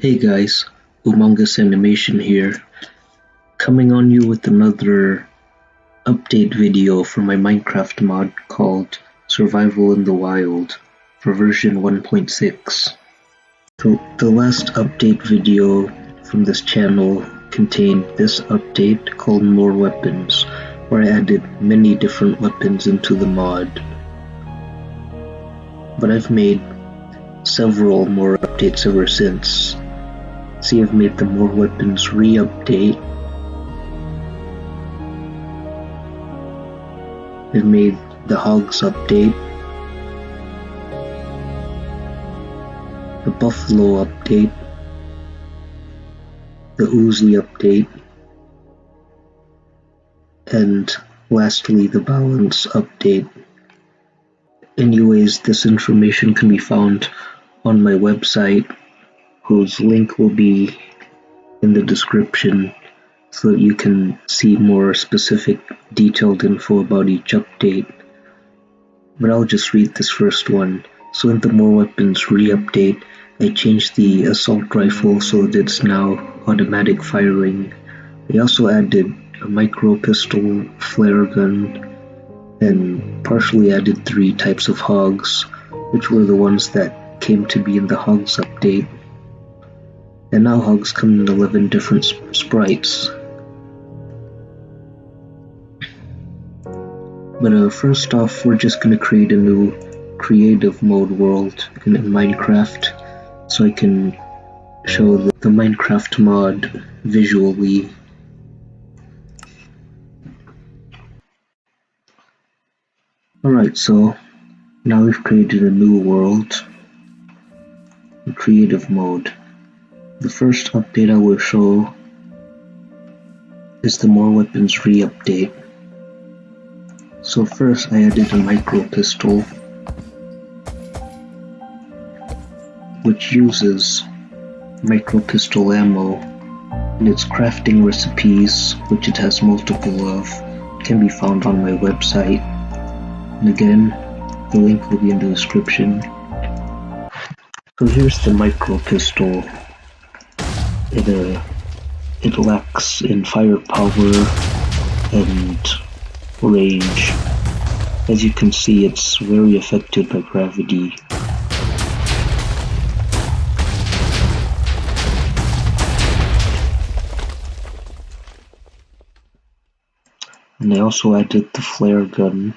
Hey guys, Humongous Animation here, coming on you with another update video for my Minecraft mod called Survival in the Wild for version 1.6. So the last update video from this channel contained this update called More Weapons, where I added many different weapons into the mod. But I've made several more updates ever since, See, I've made the More Weapons re-update. I've made the Hogs update. The Buffalo update. The Uzi update. And lastly, the Balance update. Anyways, this information can be found on my website whose link will be in the description so that you can see more specific detailed info about each update. But I'll just read this first one. So in the More Weapons re-update, I changed the assault rifle so that it's now automatic firing. I also added a micro pistol, flare gun, and partially added three types of hogs, which were the ones that came to be in the hogs update and now hogs come in 11 different sp sprites. But uh, first off, we're just going to create a new creative mode world in, in Minecraft so I can show the, the Minecraft mod visually. Alright, so now we've created a new world in creative mode. The first update I will show is the More Weapons re-update. So first I added a micro pistol which uses micro pistol ammo and its crafting recipes, which it has multiple of, can be found on my website. And again, the link will be in the description. So here's the micro pistol it uh, it lacks in firepower and range. As you can see, it's very affected by gravity. And I also added the flare gun,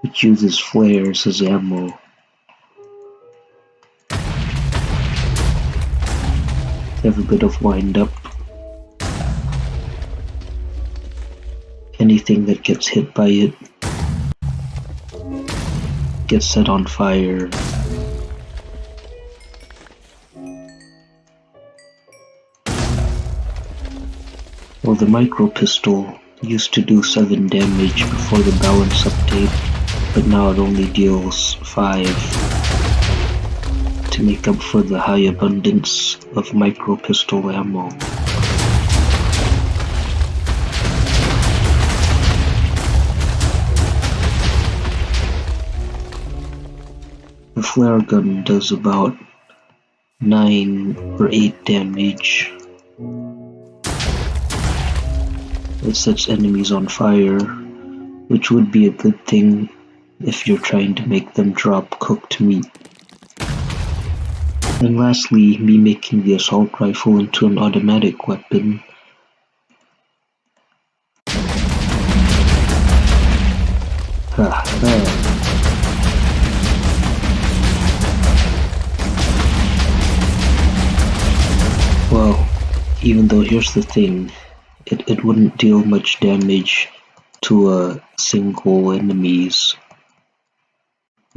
which uses flares as ammo. Have a bit of wind up. Anything that gets hit by it gets set on fire. Well, the micro pistol used to do 7 damage before the balance update, but now it only deals 5 to make up for the high abundance of micro pistol ammo. The flare gun does about 9 or 8 damage. It sets enemies on fire, which would be a good thing if you're trying to make them drop cooked meat. And lastly, me making the assault rifle into an automatic weapon. Well, even though here's the thing, it, it wouldn't deal much damage to a single enemies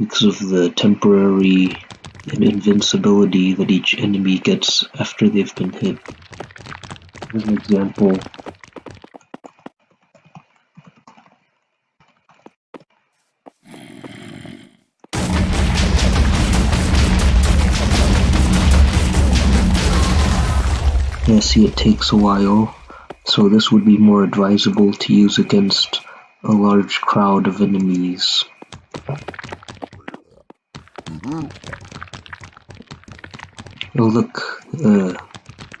because of the temporary and invincibility that each enemy gets after they've been hit. As an example, Yeah, see it takes a while, so this would be more advisable to use against a large crowd of enemies. Mm -hmm. Look, uh,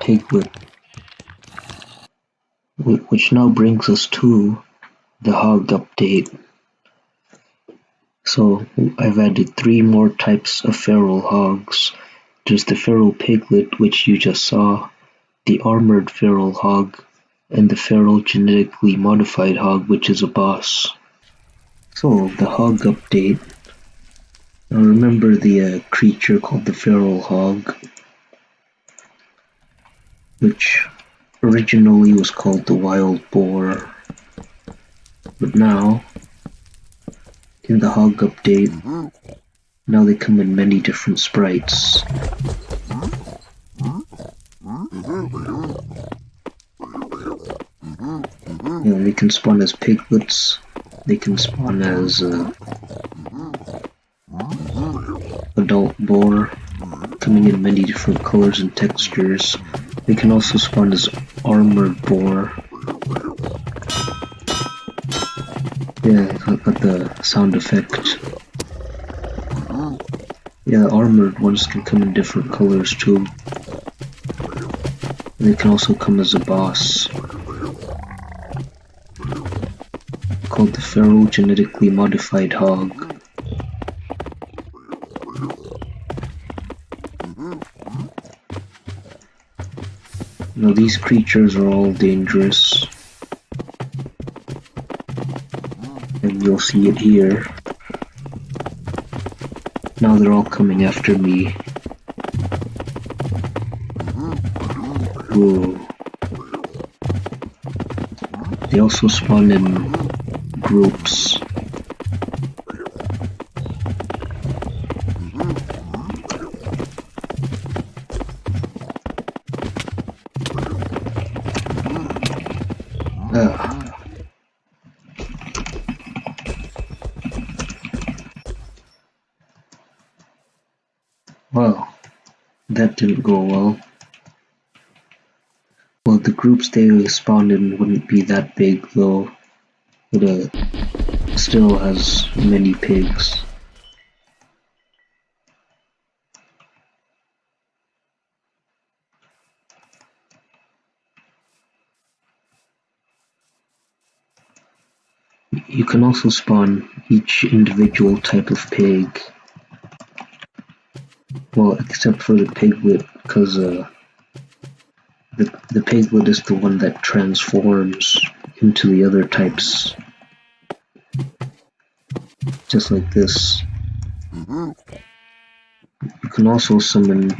piglet. Which now brings us to the hog update. So I've added three more types of feral hogs. There's the feral piglet, which you just saw, the armored feral hog, and the feral genetically modified hog, which is a boss. So, the hog update. Now remember the uh, creature called the feral hog, which originally was called the wild boar. But now, in the hog update, now they come in many different sprites. You know, they can spawn as piglets, they can spawn as uh, adult boar, coming in many different colors and textures. They can also spawn as armored boar. Yeah, got the sound effect. Yeah, armored ones can come in different colors too. They can also come as a boss. Called the Feral Genetically Modified Hog. These creatures are all dangerous. And you'll see it here. Now they're all coming after me. Whoa. They also spawn in groups. Didn't go well. Well, the groups they spawned in wouldn't be that big though. It uh, still has many pigs. You can also spawn each individual type of pig. Well, except for the piglet, because uh, the, the piglet is the one that transforms into the other types. Just like this. You can also summon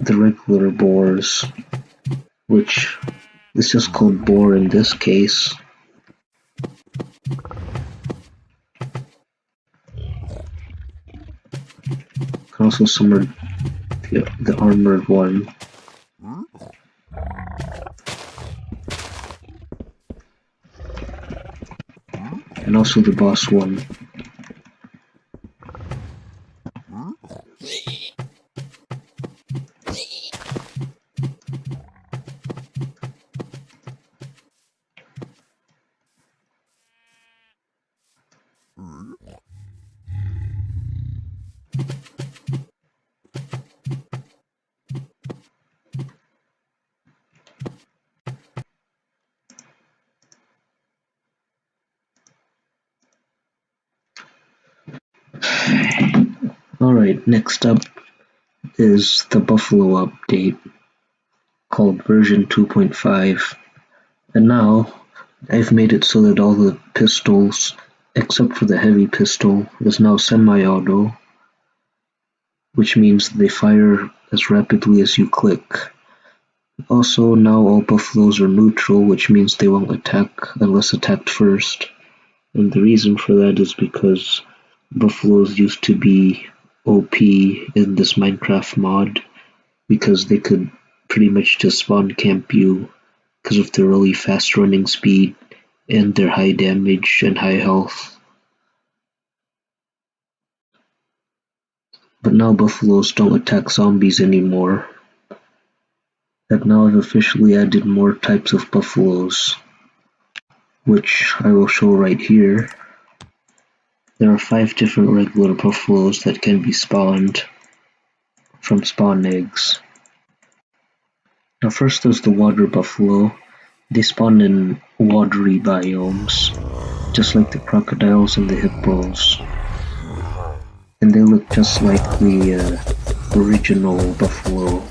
the regular boars, which is just called boar in this case. Also summon the, the armored one. And also the boss one. Alright, next up is the Buffalo update called version 2.5 and now I've made it so that all the pistols except for the heavy pistol is now semi-auto which means they fire as rapidly as you click. Also now all buffaloes are neutral which means they won't attack unless attacked first and the reason for that is because buffaloes used to be OP in this Minecraft mod because they could pretty much just spawn camp you because of their really fast running speed and their high damage and high health. But now buffaloes don't attack zombies anymore. And now I've officially added more types of buffaloes, which I will show right here. There are five different regular buffaloes that can be spawned from spawn eggs. Now first there's the water buffalo. They spawn in watery biomes, just like the crocodiles and the hippos. And they look just like the uh, original buffalo.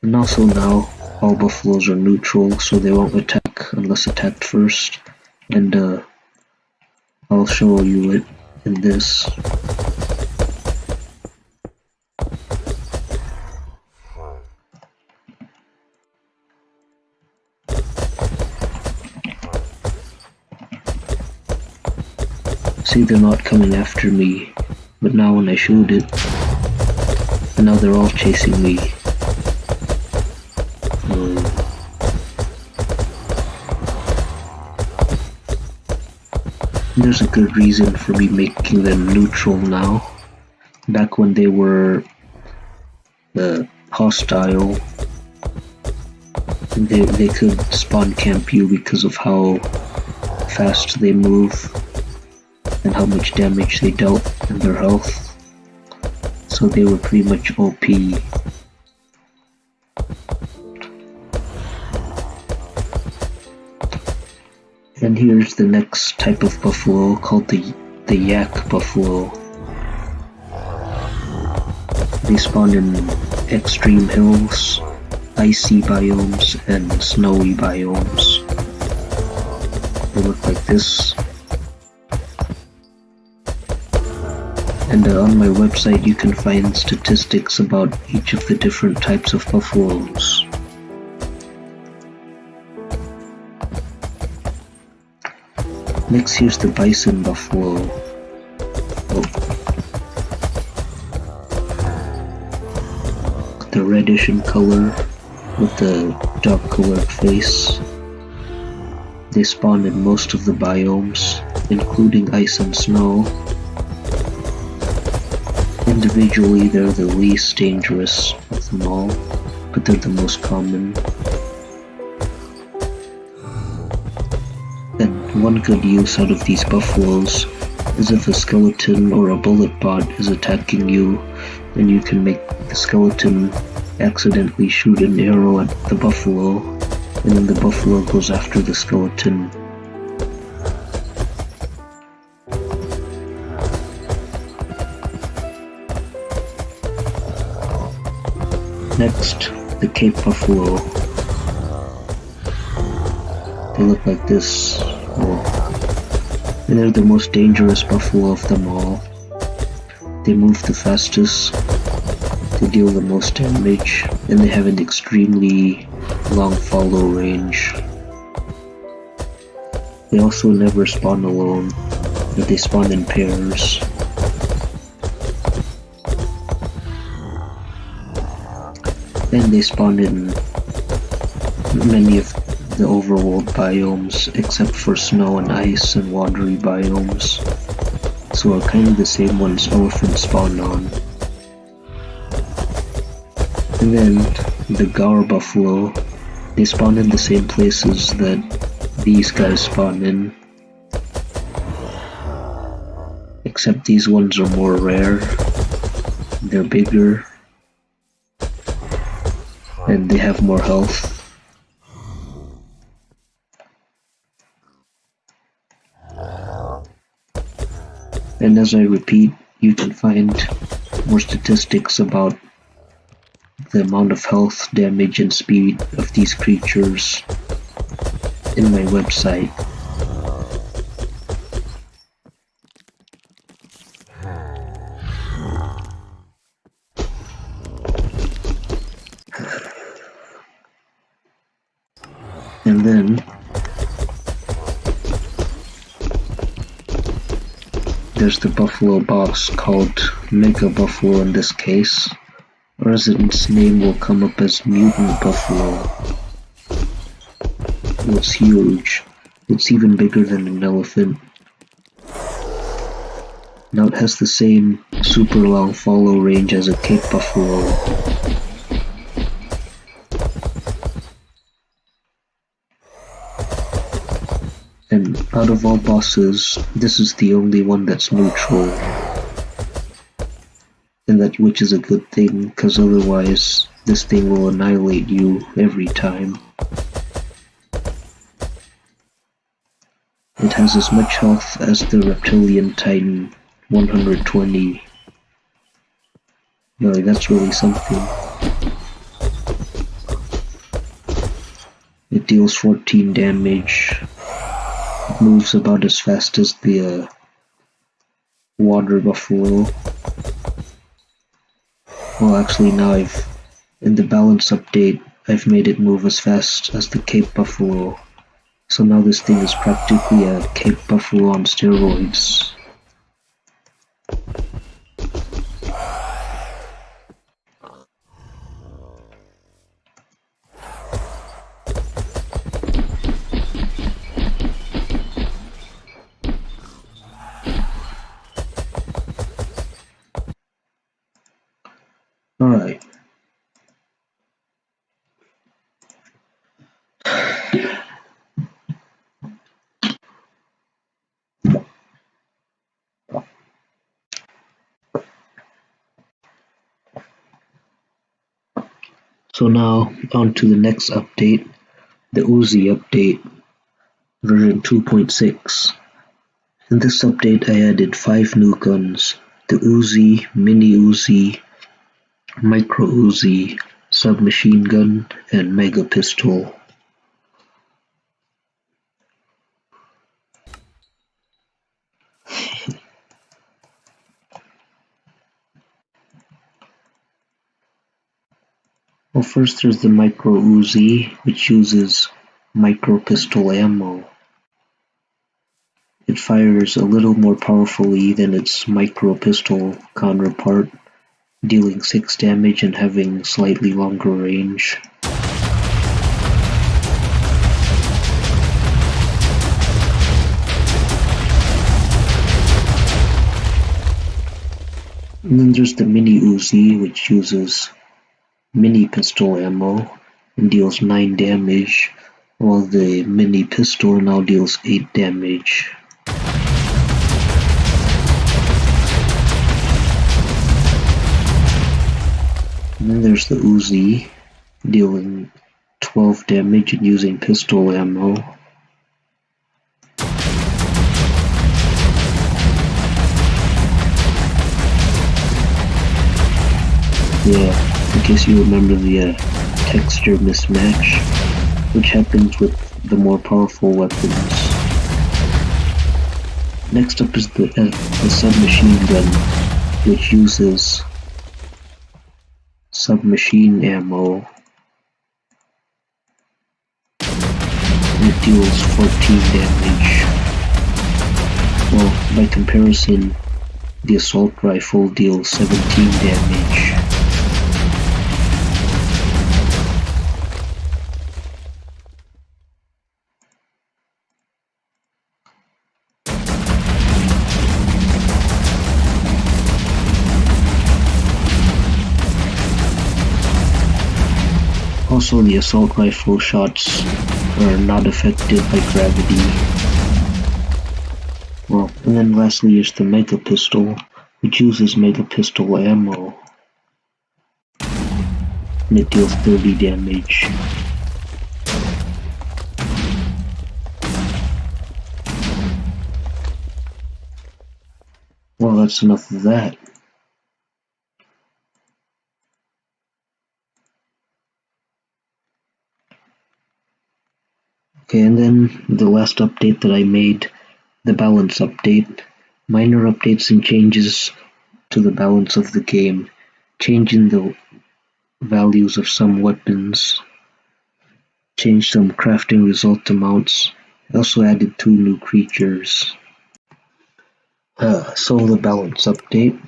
And also now, all buffaloes are neutral, so they won't attack unless attacked first. And uh, I'll show you it in this. See, they're not coming after me, but now when I shoot it, and now they're all chasing me. There's a good reason for me making them neutral now. Back when they were uh, hostile, they, they could spawn camp you because of how fast they move and how much damage they dealt and their health. So they were pretty much OP. And here's the next type of buffalo called the, the yak buffalo. They spawn in extreme hills, icy biomes, and snowy biomes. They look like this. and uh, on my website you can find statistics about each of the different types of buffaloes. Next here's the bison buffalo. Oh. The reddish in color with the dark colored face. They spawn in most of the biomes, including ice and snow. Individually, they're the least dangerous of them all, but they're the most common. One good use out of these buffaloes is if a skeleton or a bullet bot is attacking you, then you can make the skeleton accidentally shoot an arrow at the buffalo, and then the buffalo goes after the skeleton Next, the Cape Buffalo. They look like this. They're the most dangerous buffalo of them all. They move the fastest, they deal the most damage, and they have an extremely long follow range. They also never spawn alone, but they spawn in pairs. and they spawn in many of the overworld biomes except for snow and ice and watery biomes. So are kind of the same ones elephants spawn on. And then the Gaur buffalo, they spawn in the same places that these guys spawn in. Except these ones are more rare. They're bigger and they have more health. And as I repeat, you can find more statistics about the amount of health, damage, and speed of these creatures in my website. and then there's the buffalo box called Mega Buffalo in this case. Resident's name will come up as Mutant Buffalo. It's huge. It's even bigger than an elephant. Now it has the same super long follow range as a Cape Buffalo. Out of all bosses, this is the only one that's neutral. And that which is a good thing, because otherwise this thing will annihilate you every time. It has as much health as the Reptilian Titan, 120. No, that's really something. It deals 14 damage, moves about as fast as the uh, water buffalo. Well, actually now I've, in the balance update, I've made it move as fast as the Cape Buffalo. So now this thing is practically a Cape Buffalo on steroids. Alright. So now on to the next update, the Uzi update, version 2.6. In this update I added 5 new guns, the Uzi, Mini Uzi, Micro Uzi, Submachine Gun, and Mega Pistol. Well first there's the Micro Uzi, which uses micro pistol ammo. It fires a little more powerfully than its micro pistol counterpart dealing six damage and having slightly longer range. And then there's the Mini Uzi, which uses mini pistol ammo deals 9 damage, while the mini pistol now deals 8 damage. And then there's the Uzi, dealing 12 damage and using pistol ammo. Yeah, case you remember the uh, texture mismatch, which happens with the more powerful weapons. Next up is the, uh, the submachine gun, which uses submachine ammo. It deals 14 damage. Well, by comparison, the assault rifle deals 17 damage. Also the assault rifle shots are not affected by gravity. Well, and then lastly is the Mega Pistol, which uses Mega Pistol ammo. And it deals 30 damage. Well, that's enough of that. Okay, and then the last update that I made, the balance update. Minor updates and changes to the balance of the game, changing the values of some weapons, Change some crafting result amounts, also added two new creatures. Uh, so the balance update,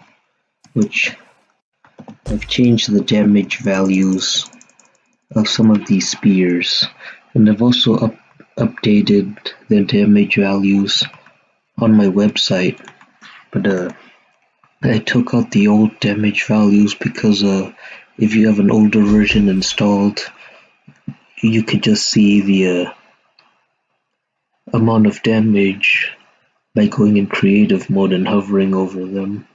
which I've changed the damage values of some of these spears, and I've also up updated the damage values on my website, but uh, I took out the old damage values because uh, if you have an older version installed, you could just see the uh, amount of damage by going in creative mode and hovering over them.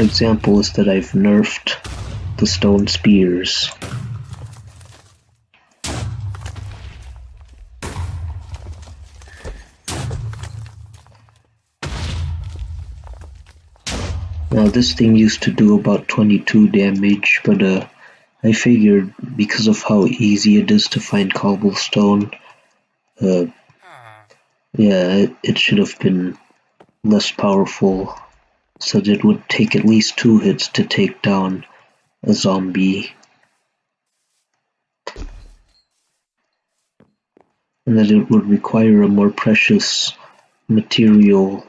One example is that I've nerfed the stone spears. Now this thing used to do about 22 damage, but uh, I figured because of how easy it is to find cobblestone, uh, yeah, it, it should have been less powerful, so that it would take at least two hits to take down a zombie. And that it would require a more precious material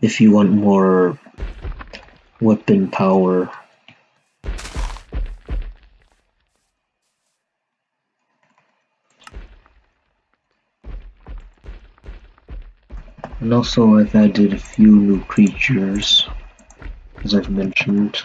if you want more weapon power. And also I've added a few new creatures, as I've mentioned.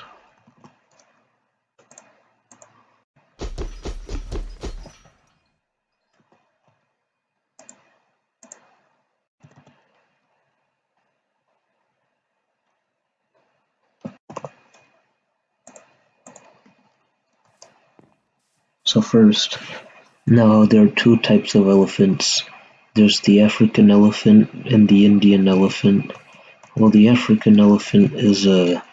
So first, now there are two types of elephants. There's the African elephant and the Indian elephant. Well, the African elephant is a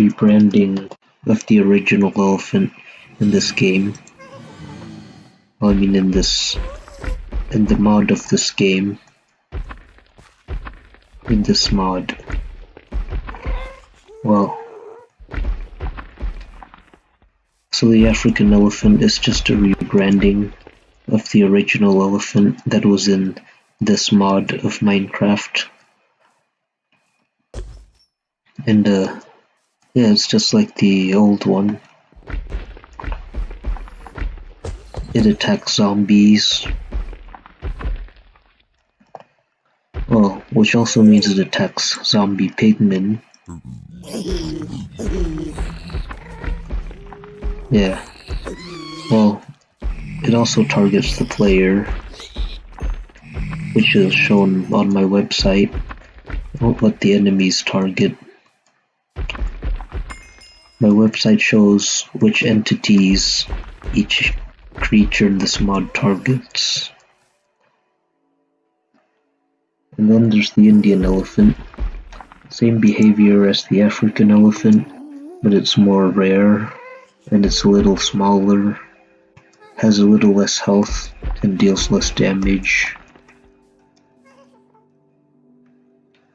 rebranding of the original elephant in this game. I mean in this, in the mod of this game. In this mod. Well, So the African elephant is just a rebranding of the original elephant that was in this mod of Minecraft. And uh, yeah, it's just like the old one. It attacks zombies. Well, which also means it attacks zombie pigmen. Yeah. Well, it also targets the player, which is shown on my website. I won't let the enemies target. My website shows which entities each creature in this mod targets. And then there's the Indian elephant. Same behavior as the African elephant, but it's more rare and it's a little smaller, has a little less health, and deals less damage.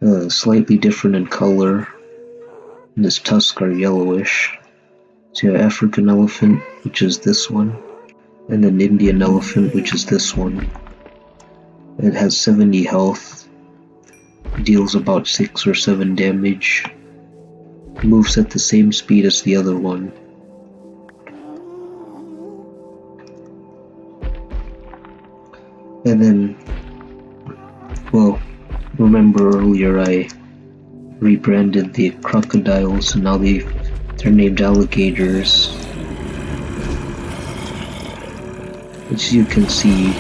Uh, slightly different in color, and its tusks are yellowish. So you have African elephant, which is this one, and an Indian elephant, which is this one. It has 70 health, deals about 6 or 7 damage, moves at the same speed as the other one. And then, well, remember earlier I rebranded the crocodiles and now they, they're named alligators. As you can see,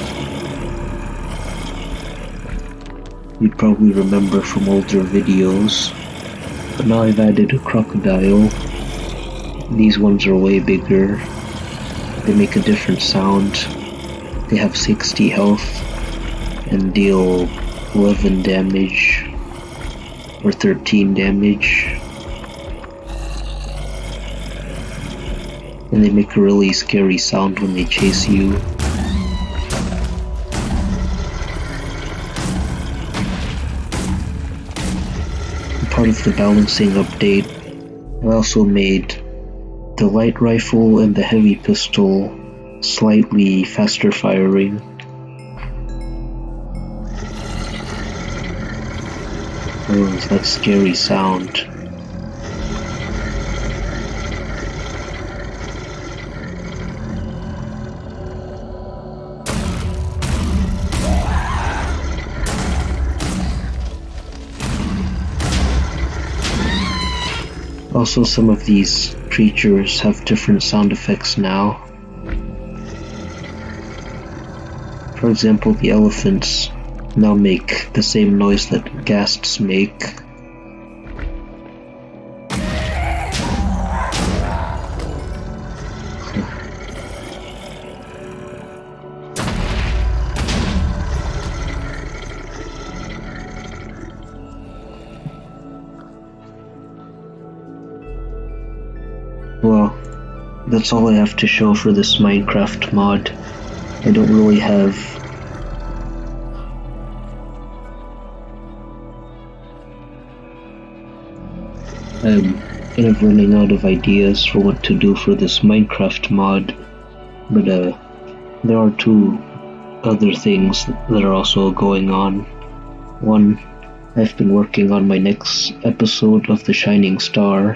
you'd probably remember from older videos, but now I've added a crocodile. These ones are way bigger. They make a different sound. They have 60 health and deal 11 damage or 13 damage. And they make a really scary sound when they chase you. Part of the balancing update, I also made the light rifle and the heavy pistol slightly faster firing. Oh, that scary sound. Also, some of these creatures have different sound effects now. For example, the elephants now make the same noise that ghasts make. Well, that's all I have to show for this Minecraft mod. I don't really have I'm kind of running out of ideas for what to do for this Minecraft mod, but uh, there are two other things that are also going on. One, I've been working on my next episode of The Shining Star,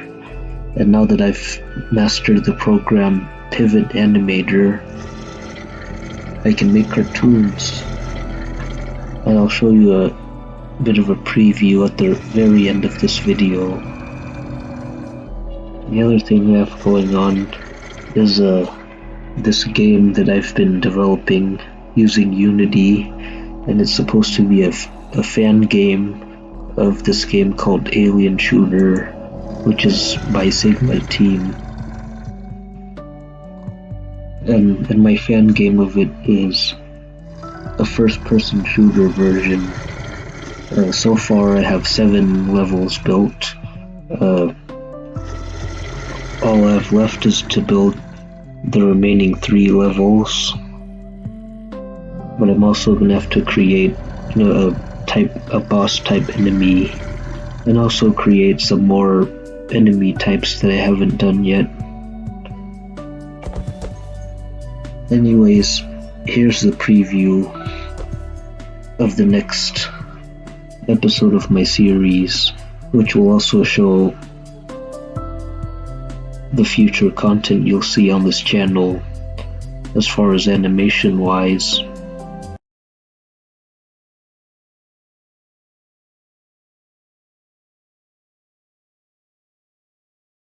and now that I've mastered the program Pivot Animator, I can make cartoons. And I'll show you a bit of a preview at the very end of this video. The other thing we have going on is uh, this game that I've been developing using Unity, and it's supposed to be a, a fan game of this game called Alien Shooter which is by Sigma Team. And, and my fan game of it is a first person shooter version. Uh, so far, I have seven levels built. Uh, all I have left is to build the remaining three levels. But I'm also gonna have to create you know, a type, a boss type enemy, and also create some more enemy types that I haven't done yet. Anyways, here's the preview of the next episode of my series, which will also show the future content you'll see on this channel as far as animation wise.